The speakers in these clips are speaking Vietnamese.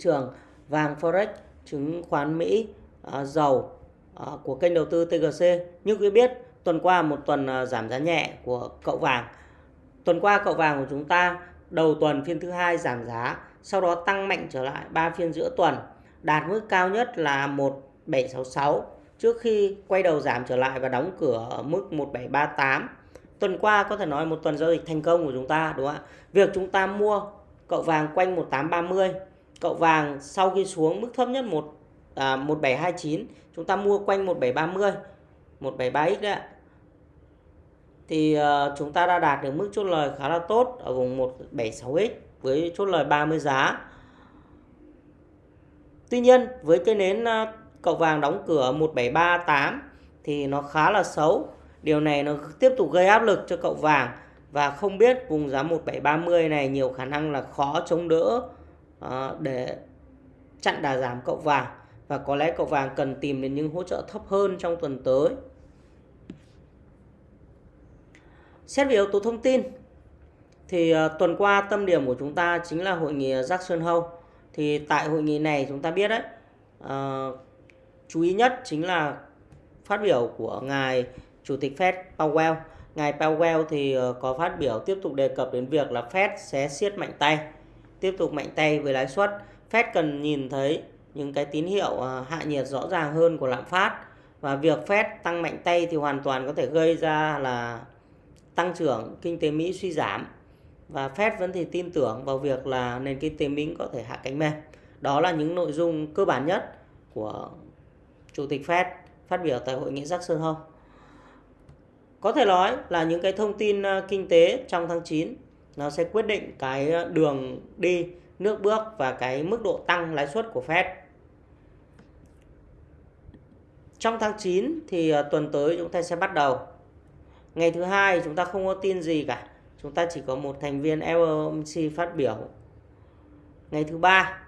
trường vàng forex chứng khoán Mỹ à, dầu à, của kênh đầu tư TGC như quý biết tuần qua một tuần à, giảm giá nhẹ của cậu vàng. Tuần qua cậu vàng của chúng ta đầu tuần phiên thứ hai giảm giá sau đó tăng mạnh trở lại ba phiên giữa tuần đạt mức cao nhất là 1766 trước khi quay đầu giảm trở lại và đóng cửa ở mức 1738 tuần qua có thể nói một tuần giao dịch thành công của chúng ta đúng không ạ? Việc chúng ta mua cậu vàng quanh 1830 cậu vàng sau khi xuống mức thấp nhất 1 à, 1729 chúng ta mua quanh 1730 173x đấy ạ. Thì uh, chúng ta đã đạt được mức chốt lời khá là tốt ở vùng 176x với chốt lời 30 giá. Tuy nhiên với cái nến uh, cậu vàng đóng cửa 1738 thì nó khá là xấu. Điều này nó tiếp tục gây áp lực cho cậu vàng và không biết vùng giá 1730 này nhiều khả năng là khó chống đỡ Ờ, để chặn đà giảm cậu vàng và có lẽ cậu vàng cần tìm đến những hỗ trợ thấp hơn trong tuần tới. Xét về yếu tố thông tin thì ờ, tuần qua tâm điểm của chúng ta chính là hội nghị Jackson Hole. Thì tại hội nghị này chúng ta biết đấy uh, chú ý nhất chính là phát biểu của ngài chủ tịch Fed Powell. Ngài Powell thì có phát biểu tiếp tục đề cập đến việc là Fed sẽ siết mạnh tay, tiếp tục mạnh tay với lãi suất. Fed cần nhìn thấy những cái tín hiệu à, hạ nhiệt rõ ràng hơn của lạm phát và việc Fed tăng mạnh tay thì hoàn toàn có thể gây ra là tăng trưởng kinh tế Mỹ suy giảm và Fed vẫn thì tin tưởng vào việc là nền kinh tế Mỹ có thể hạ cánh mềm. Đó là những nội dung cơ bản nhất của Chủ tịch Fed phát biểu tại hội nghị Jackson Hole. Có thể nói là những cái thông tin à, kinh tế trong tháng 9 nó sẽ quyết định cái ờ, đường đi, nước bước và cái mức độ tăng lãi suất của Fed. Trong tháng 9 thì ờ, tuần tới chúng ta sẽ bắt đầu. Ngày thứ hai chúng ta không có tin gì cả. Chúng ta chỉ có một thành viên FOMC phát biểu. Ngày thứ ba,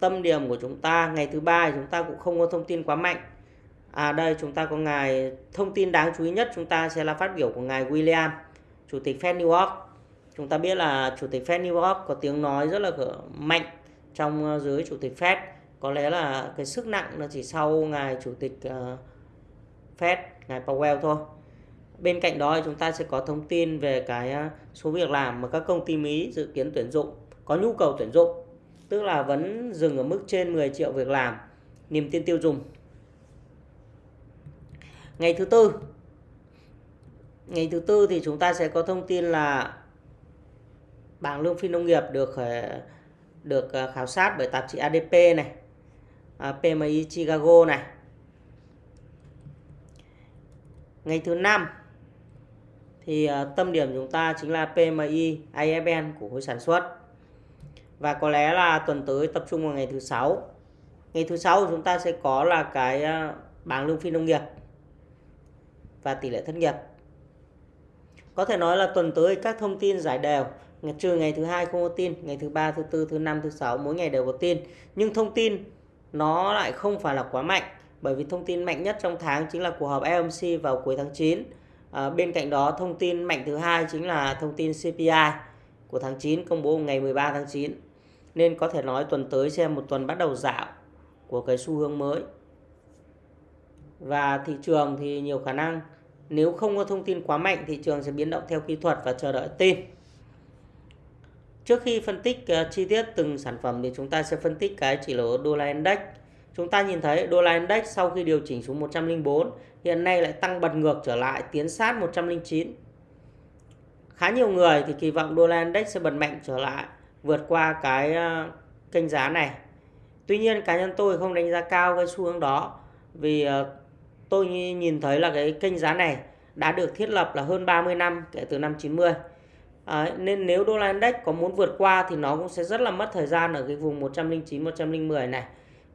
tâm điểm của chúng ta, ngày thứ ba chúng ta cũng không có thông tin quá mạnh à đây, chúng ta có ngài, thông tin đáng chú ý nhất chúng ta sẽ là phát biểu của ngài William chủ tịch Fed New York. Chúng ta biết là chủ tịch Fed New York có tiếng nói rất là mạnh trong ờ, giới chủ tịch Fed. Có lẽ là cái sức nặng nó chỉ sau ngài chủ tịch ờ, Fed, ngài Powell thôi. Bên cạnh đó chúng ta sẽ có thông tin về cái ờ, số việc làm mà các công ty Mỹ dự kiến tuyển dụng, có nhu cầu tuyển dụng. Tức là vẫn dừng ở mức trên 10 triệu việc làm, niềm tin tiêu dùng. Ngày thứ tư ngày thứ tư thì chúng ta sẽ có thông tin là bảng lương phi nông nghiệp được ờ, được ờ, khảo sát bởi tạp chí ADP này ờ, PMI Chicago này. Ngày thứ năm thì tâm điểm chúng ta chính là PMI IFN của khối sản xuất. Và có lẽ là tuần tới tập trung vào ngày thứ sáu. Ngày thứ sáu chúng ta sẽ có là cái bảng lương phi nông nghiệp và tỷ lệ thất nghiệp có thể nói là tuần tới các thông tin giải đều. Trừ ngày thứ hai không có tin ngày thứ ba thứ tư thứ năm thứ sáu mỗi ngày đều có tin. Nhưng thông tin nó lại không phải là quá mạnh bởi vì thông tin mạnh nhất trong tháng chính là cuộc họp FOMC vào cuối tháng 9 à, bên cạnh đó thông tin mạnh thứ hai chính là thông tin CPI của tháng 9 công bố ngày 13 tháng 9 nên có thể nói tuần tới sẽ một tuần bắt đầu dạo của cái xu hướng mới. Và thị trường thì nhiều khả năng nếu không có thông tin quá mạnh thị trường sẽ biến động theo kỹ thuật và chờ đợi tin. Trước khi phân tích uh, chi tiết từng sản phẩm thì chúng ta sẽ phân tích cái chỉ số đô la index. Chúng ta nhìn thấy đô la index sau khi điều chỉnh xuống 104 hiện nay lại tăng bật ngược trở lại tiến sát 109 khá nhiều người thì kỳ vọng đô la index sẽ bật mạnh trở lại vượt qua cái uh, kênh giá này. Tuy nhiên cá nhân tôi không đánh giá cao cái xu hướng đó vì uh, tôi nhìn thấy là cái kênh giá này đã được thiết lập là hơn 30 năm kể từ năm 90 Đấy, ờ, nên nếu đô la index có muốn vượt qua thì nó cũng sẽ rất là mất thời gian ở cái vùng 109 110 này.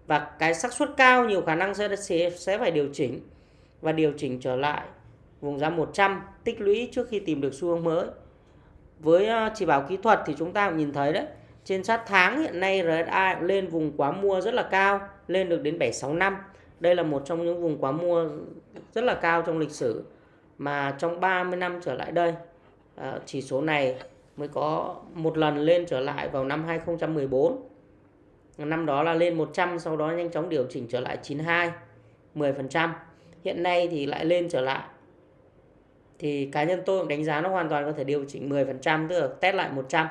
Và cái xác suất cao nhiều khả năng sẽ sẽ phải điều chỉnh và điều chỉnh trở lại vùng giá 100 tích lũy trước khi tìm được xu hướng mới. Với ờ, chỉ báo kỹ thuật thì chúng ta cũng nhìn thấy đấy trên sát tháng hiện nay RSI lên vùng quá mua rất là cao lên được đến 765 đây là một trong những vùng quá mua rất là cao trong lịch sử mà trong 30 năm trở lại đây à, chỉ số này mới có một lần lên trở lại vào năm 2014 năm đó là lên 100 sau đó nhanh chóng điều chỉnh trở lại 92 10% hiện nay thì lại lên trở lại. Thì cá nhân tôi cũng đánh giá nó hoàn toàn có thể điều chỉnh 10% tức là test lại 100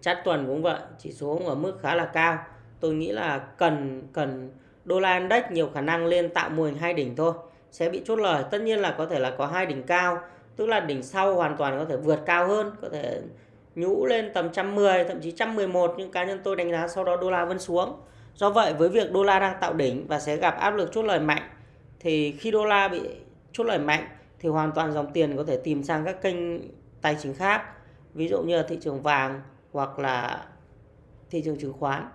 chart tuần cũng vậy, chỉ số cũng ở mức khá là cao. Tôi nghĩ là cần cần đô la index nhiều khả năng lên tạo mô hình hai đỉnh thôi, sẽ bị chốt lời. Tất nhiên là có thể là có hai đỉnh cao, tức là đỉnh sau hoàn toàn có thể vượt cao hơn, có thể nhũ lên tầm 110 thậm chí 111 nhưng cá nhân tôi đánh giá sau đó đô la vẫn xuống. Do vậy, với việc đô la đang tạo đỉnh và sẽ gặp áp lực chốt lời mạnh, thì khi đô la bị chốt lời mạnh thì hoàn toàn dòng tiền có thể tìm sang các kênh tài chính khác, ví dụ như là thị trường vàng hoặc là thị trường chứng khoán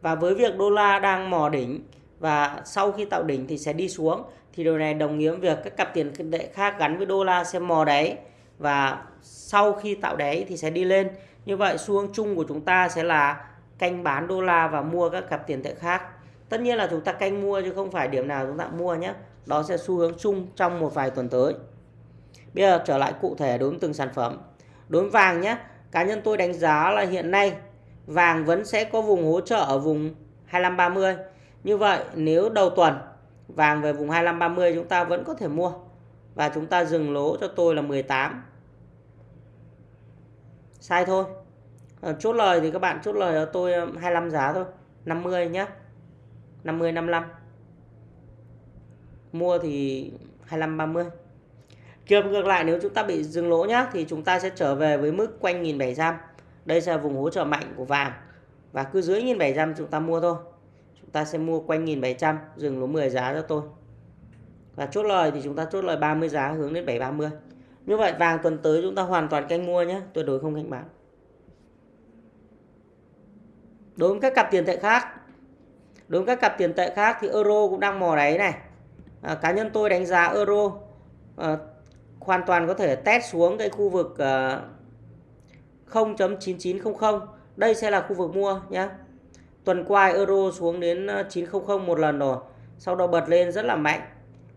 và với việc đô la đang mò đỉnh và sau khi tạo đỉnh thì sẽ đi xuống, thì điều này đồng nghĩa với việc các cặp tiền tệ khác gắn với đô la sẽ mò đáy và sau khi tạo đáy thì sẽ đi lên. Như vậy, xu hướng chung của chúng ta sẽ là canh bán đô la và mua các cặp tiền tệ khác. Tất nhiên là chúng ta canh mua chứ không phải điểm nào chúng ta mua nhé. Đó sẽ xu hướng chung trong một vài tuần tới. Bây giờ trở lại cụ thể đối với từng sản phẩm. Đối với vàng nhé, cá nhân tôi đánh giá là hiện nay vàng vẫn sẽ có vùng hỗ trợ ở vùng 2530 như vậy, nếu đầu tuần vàng về vùng 2530 chúng ta vẫn có thể mua. Và chúng ta dừng lỗ cho tôi là 18 sai thôi. Ờ, chốt lời thì các bạn chốt lời cho tôi ờ, 25 giá thôi. 50 nhé 50 55 mua thì 25 30 Trường ngược lại, nếu chúng ta bị dừng lỗ nhá, thì chúng ta sẽ trở về với mức quanh 1700. Đây sẽ là vùng hỗ trợ mạnh của vàng. Và cứ dưới 1700 chúng ta mua thôi. Chúng ta sẽ mua quanh 1700 dừng lỗ 10 giá cho tôi. Và chốt lời thì chúng ta chốt lời 30 giá hướng đến 730. Như vậy vàng tuần tới chúng ta hoàn toàn canh mua nhé, tuyệt đối không canh bán. Đối với các cặp tiền tệ khác, đối với các cặp tiền tệ khác thì euro cũng đang mò đáy này. À, cá nhân tôi đánh giá euro à, hoàn toàn có thể test xuống cái khu vực à, 0.9900 đây sẽ là khu vực mua nhé tuần qua euro xuống đến ờ, 900 một lần rồi. Sau đó bật lên rất là mạnh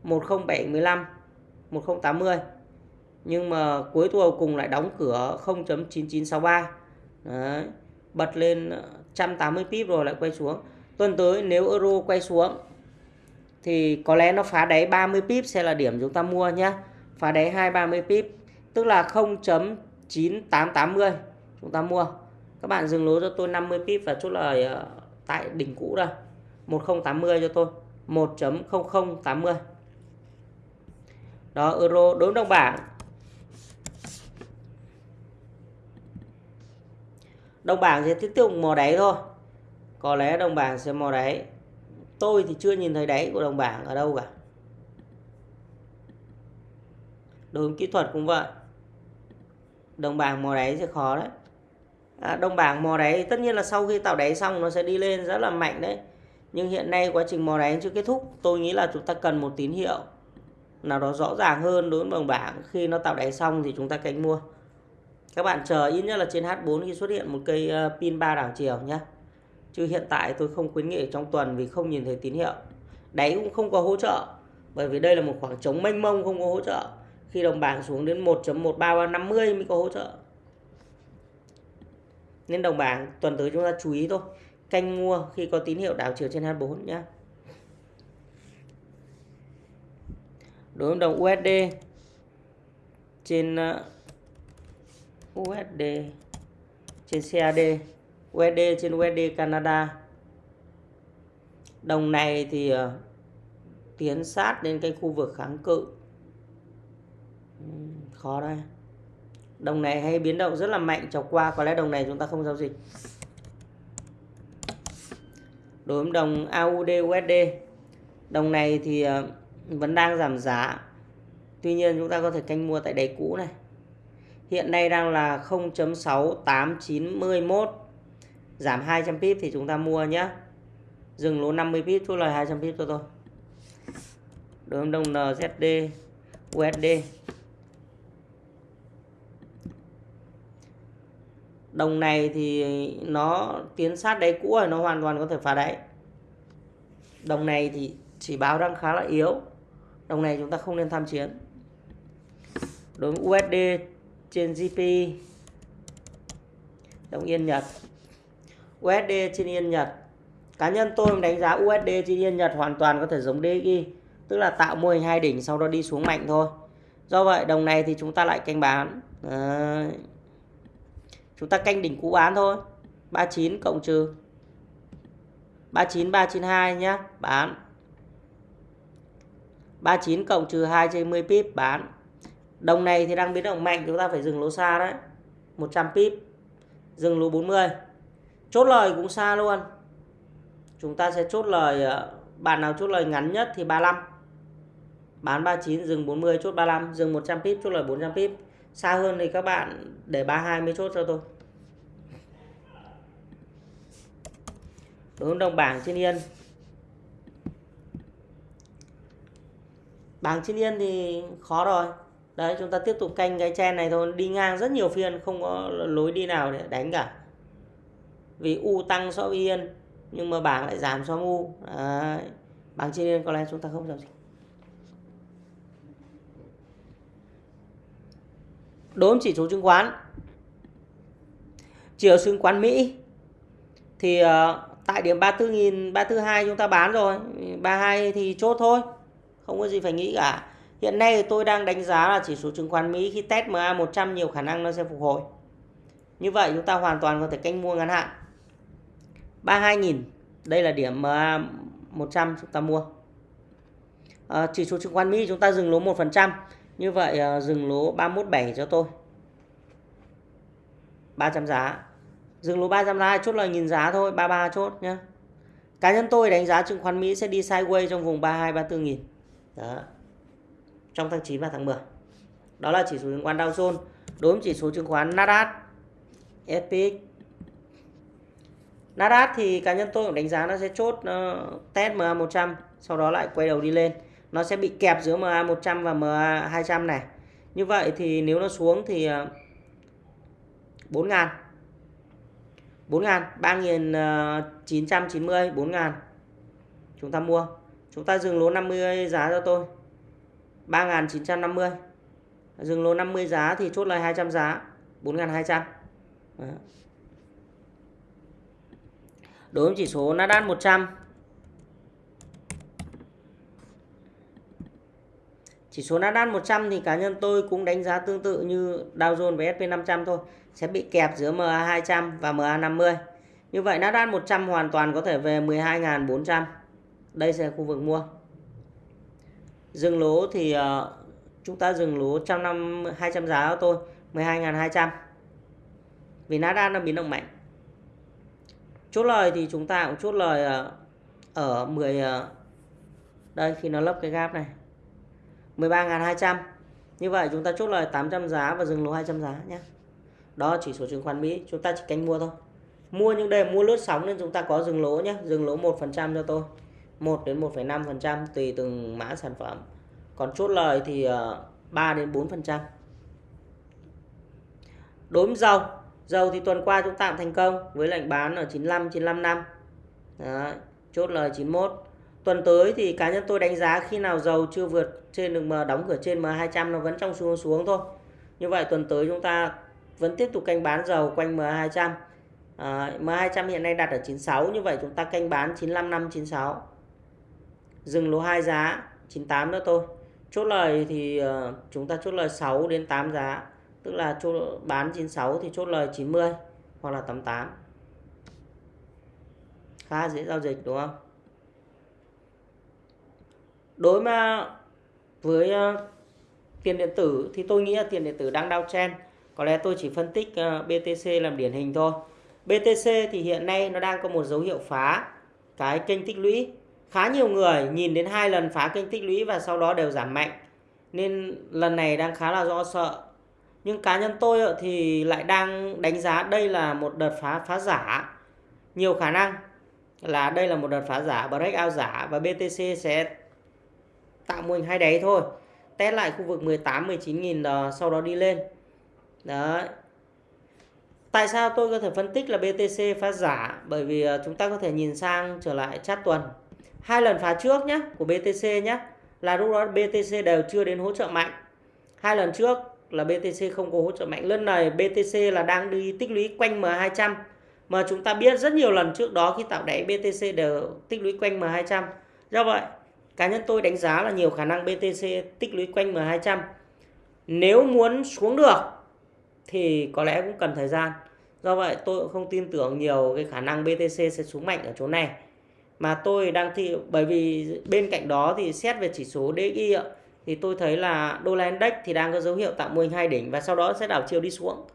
10715 1080 nhưng mà cuối tuần cùng lại đóng cửa 0.9963 Đấy. bật lên ờ, 180 pip rồi lại quay xuống. Tuần tới nếu euro quay xuống thì có lẽ nó phá đáy 30 pip sẽ là điểm chúng ta mua nhé phá đáy 230 pip, tức là 0.9880 chúng ta mua. Các bạn dừng lỗ cho tôi 50 pip và chốt lời ờ, tại đỉnh cũ đây. 1080 cho tôi. 1.0080 đó, euro đối đồng bảng. Đồng bảng sẽ tiếp tục mò đáy thôi. Có lẽ đồng bảng sẽ mò đáy. Tôi thì chưa nhìn thấy đáy của đồng bảng ở đâu cả. Đối kỹ thuật cũng vậy đồng bảng mò đáy sẽ khó đấy. À, đồng bảng mò đáy tất nhiên là sau khi tạo đáy xong nó sẽ đi lên rất là mạnh đấy. Nhưng hiện nay quá trình mò đáy chưa kết thúc tôi nghĩ là chúng ta cần một tín hiệu nào đó rõ ràng hơn đối với đồng bảng. Khi nó tạo đáy xong thì chúng ta cánh mua. Các bạn chờ ít nhất là trên H4 khi xuất hiện một cây ờ, pin ba đảo chiều nhé chứ hiện tại tôi không khuyến nghị trong tuần vì không nhìn thấy tín hiệu. Đáy cũng không có hỗ trợ bởi vì đây là một khoảng trống mênh mông không có hỗ trợ khi đồng bảng xuống đến 1.13350 mới có hỗ trợ. Nên đồng bảng, tuần tới chúng ta chú ý thôi. Canh mua khi có tín hiệu đảo chiều trên H4 nhé đối với đồng USD trên uh, USD trên CAD USD trên USD Canada. Đồng này thì uh, tiến sát đến cái khu vực kháng cự khó đây đồng này hay biến động rất là mạnh. Chọc qua có lẽ đồng này chúng ta không giao dịch. Đối với đồng AUD USD đồng này thì ờ, vẫn đang giảm giá. Tuy nhiên chúng ta có thể canh mua tại đáy cũ này. Hiện nay đang là 0.6891 giảm 200 pip thì chúng ta mua nhé dừng lỗ 50 pip, chốt lời 200 pip cho tôi. Đối với đồng NZD USD đồng này thì nó tiến sát đáy cũ rồi, nó hoàn toàn có thể phá đáy. Đồng này thì chỉ báo đang khá là yếu. Đồng này chúng ta không nên tham chiến. Đối với USD trên GP đồng yên, Nhật. USD trên yên, Nhật. Cá nhân tôi đánh giá USD trên yên, Nhật hoàn toàn có thể giống DXY tức là tạo mô hình hai đỉnh sau đó đi xuống mạnh thôi. Do vậy, đồng này thì chúng ta lại canh bán. Đấy chúng ta canh đỉnh cũ bán thôi. 39 cộng trừ. 39 392 nhá, bán. 39 cộng trừ 2 trên 10 pip, bán. Đồng này thì đang biến động mạnh, chúng ta phải dừng lỗ xa đấy. 100 pip, dừng lỗ 40 chốt lời cũng xa luôn. Chúng ta sẽ chốt lời ờ, bạn nào chốt lời ngắn nhất thì 35 bán 39 dừng 40 chốt 35 dừng 100 pip, chốt lời 400 pip xa hơn thì các bạn để 32 mới chốt cho tôi. Đối đồng bảng trên yên. Bảng trên yên thì khó rồi. Đấy, chúng ta tiếp tục canh cái chen này thôi. Đi ngang rất nhiều phiên, không có lối đi nào để đánh cả. Vì u tăng so với yên, nhưng mà bảng lại giảm so với u. Đấy. bảng trên yên có lẽ chúng ta không giao dịch đối với chỉ số chứng khoán. Chỉ ở chứng khoán Mỹ thì uh, tại điểm 34.000 342 chúng ta bán rồi 32 thì chốt thôi không có gì phải nghĩ cả. Hiện nay tôi đang đánh giá là chỉ số chứng khoán Mỹ khi test MA 100 nhiều khả năng nó sẽ phục hồi. Như vậy chúng ta hoàn toàn có thể canh mua ngắn hạn. 32.000 đây là điểm MA 100 chúng ta mua. À, chỉ số chứng khoán Mỹ chúng ta dừng lỗ 1% như vậy à, dừng lỗ 317 cho tôi. 300 giá. Dừng lỗ 300 giá chốt lời nhìn giá thôi 33 chốt nhá. Cá nhân tôi đánh giá chứng khoán Mỹ sẽ đi sideways trong vùng 32 34 nghìn. Đó. Trong tháng 9 và tháng 10 đó là chỉ số chứng khoán Dow Jones đối với chỉ số chứng khoán Nasdaq SPX Nasdaq thì cá nhân tôi cũng đánh giá nó sẽ chốt uh, test MA 100 sau đó lại quay đầu đi lên nó sẽ bị kẹp giữa MA 100 và MA 200 này. Như vậy thì nếu nó xuống thì ờ, uh, 4 ngàn. 4 ngàn 3.990 4 ờ, ngàn. Chúng ta mua. Chúng ta dừng lỗ 50 giá cho tôi. 3.950 dừng lỗ 50 giá thì chốt lời 200 giá. 4.200 đối với chỉ số Nasdaq 100 Chỉ số Nasdaq 100 thì cá nhân tôi cũng đánh giá tương tự như Dow Jones và S&P 500 thôi. Sẽ bị kẹp giữa MA200 và MA50. Như vậy Nasdaq 100 hoàn toàn có thể về 12.400. Đây sẽ là khu vực mua. Dừng lỗ thì uh, chúng ta dừng lỗ trong năm 200 giá của tôi 12.200. Vì Nasdaq nó biến động mạnh. Chốt lời thì chúng ta cũng chốt lời uh, ở 10 uh, ờ, đây khi nó lấp cái gap này 13.200 như vậy chúng ta chốt lời 800 giá và dừng lỗ 200 giá nhé. Đó chỉ số chứng khoán Mỹ. Chúng ta chỉ canh mua thôi. Mua những đề mua lướt sóng nên chúng ta có dừng lỗ nhé. Dừng lỗ 1% cho tôi. 1 đến 1,5% tùy từng mã sản phẩm. Còn chốt lời thì ờ, 3 đến 4% đối với dầu dầu thì tuần qua chúng ta thành công với lệnh bán ở 95 95 năm. Đấy, chốt lời 91 tuần tới thì cá nhân tôi đánh giá khi nào dầu chưa vượt trên được mà đóng cửa trên M200 nó vẫn trong xu hướng xuống thôi. Như vậy tuần tới chúng ta vẫn tiếp tục canh bán dầu quanh M200 à, M200 hiện nay đặt ở 96 như vậy chúng ta canh bán 95 năm 96 dừng lỗ hai giá 98 nữa thôi. Chốt lời thì uh, chúng ta chốt lời 6 đến 8 giá. Tức là chốt bán 96 thì chốt lời 90 hoặc là 88 khá dễ giao dịch đúng không? Đối mà với ờ, tiền điện tử thì tôi nghĩ là tiền điện tử đang downtrend có lẽ tôi chỉ phân tích ờ, BTC làm điển hình thôi. BTC thì hiện nay nó đang có một dấu hiệu phá cái kênh tích lũy. Khá nhiều người nhìn đến hai lần phá kênh tích lũy và sau đó đều giảm mạnh. Nên lần này đang khá là do sợ. Nhưng cá nhân tôi ờ, thì lại đang đánh giá đây là một đợt phá phá giả. Nhiều khả năng là đây là một đợt phá giả, breakout giả và BTC sẽ tạo mô hình hai đáy thôi. Test lại khu vực 18 19 nghìn đó, sau đó đi lên. Đấy. Tại sao tôi có thể phân tích là BTC phá giả? Bởi vì ờ, chúng ta có thể nhìn sang trở lại chart tuần. Hai lần phá trước nhé của BTC nhé là lúc đó BTC đều chưa đến hỗ trợ mạnh. Hai lần trước là BTC không có hỗ trợ mạnh. Lần này BTC là đang đi tích lũy quanh M200 mà chúng ta biết rất nhiều lần trước đó khi tạo đáy BTC đều tích lũy quanh M200 do vậy cá nhân tôi đánh giá là nhiều khả năng BTC tích lũy quanh M200 nếu muốn xuống được thì có lẽ cũng cần thời gian. Do vậy tôi cũng không tin tưởng nhiều cái khả năng BTC sẽ xuống mạnh ở chỗ này. Mà tôi đang thi, bởi vì bên cạnh đó thì xét về chỉ số DXY ạ, thì tôi thấy là đô la index thì đang có dấu hiệu tạo mô hình hai đỉnh và sau đó sẽ đảo chiều đi xuống.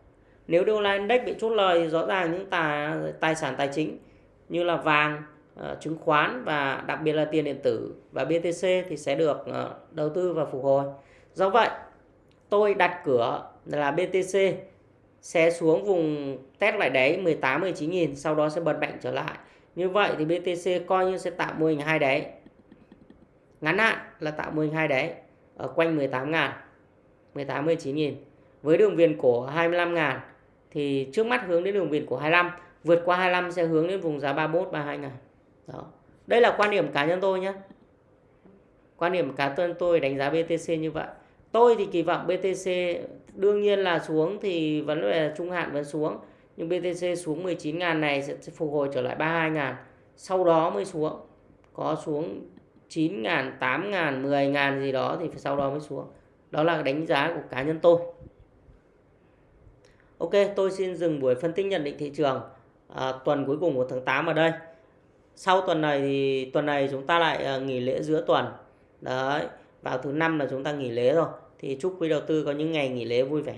Nếu đô la index bị chốt lời thì rõ ràng những tài tài sản tài chính như là vàng uh, chứng khoán và đặc biệt là tiền điện tử và BTC thì sẽ được uh, đầu tư và phục hồi. Do vậy tôi đặt cửa là BTC sẽ xuống vùng test lại đáy 18 19 nghìn sau đó sẽ bật mạnh trở lại. Như vậy thì BTC coi như sẽ tạo mô hình hai đáy. Ngắn hạn là tạo mô hình hai đáy ở quanh 18 ngàn 18 19 nghìn. Với đường viền cổ 25 ngàn thì trước mắt hướng đến đường viền cổ 25 vượt qua 25 sẽ hướng đến vùng giá 31 32 ngàn đó. Đây là quan điểm cá nhân tôi nhé quan điểm cá nhân tôi đánh giá BTC như vậy. Tôi thì kỳ vọng BTC đương nhiên là xuống thì vấn đề trung hạn vẫn xuống. Nhưng BTC xuống 19.000 này sẽ phục hồi trở lại 32.000. sau đó mới xuống. Có xuống 9.000, 8.000, 10.000 gì đó thì sau đó mới xuống. Đó là đánh giá của cá nhân tôi. Ok tôi xin dừng buổi phân tích nhận định thị trường à, tuần cuối cùng của tháng 8 ở đây sau tuần này thì, tuần này chúng ta lại ờ, nghỉ lễ giữa tuần. Đấy, vào thứ năm là chúng ta nghỉ lễ rồi. Thì chúc quý đầu tư có những ngày nghỉ lễ vui vẻ.